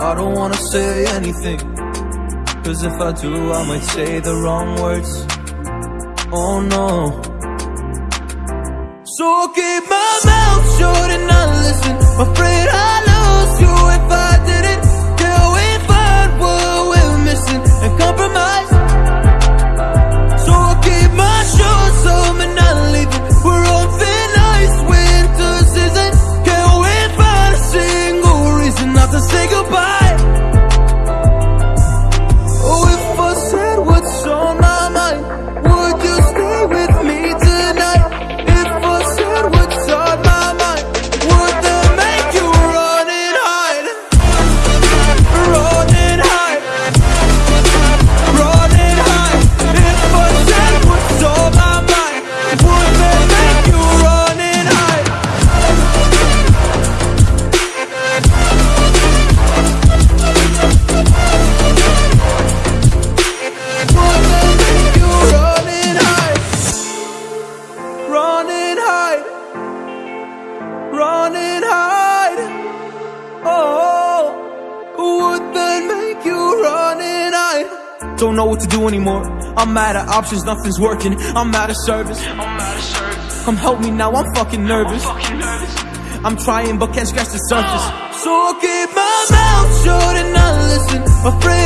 I don't wanna say anything Cause if I do, I might say the wrong words. Oh no. So I'll keep my mouth shut and not listen. Afraid I Don't know what to do anymore. I'm out of options, nothing's working. I'm out of service. I'm out of service. Come help me now, I'm fucking nervous. Fucking nervous. I'm trying but can't scratch the surface. So I'll keep my mouth shut and not listen. Afraid I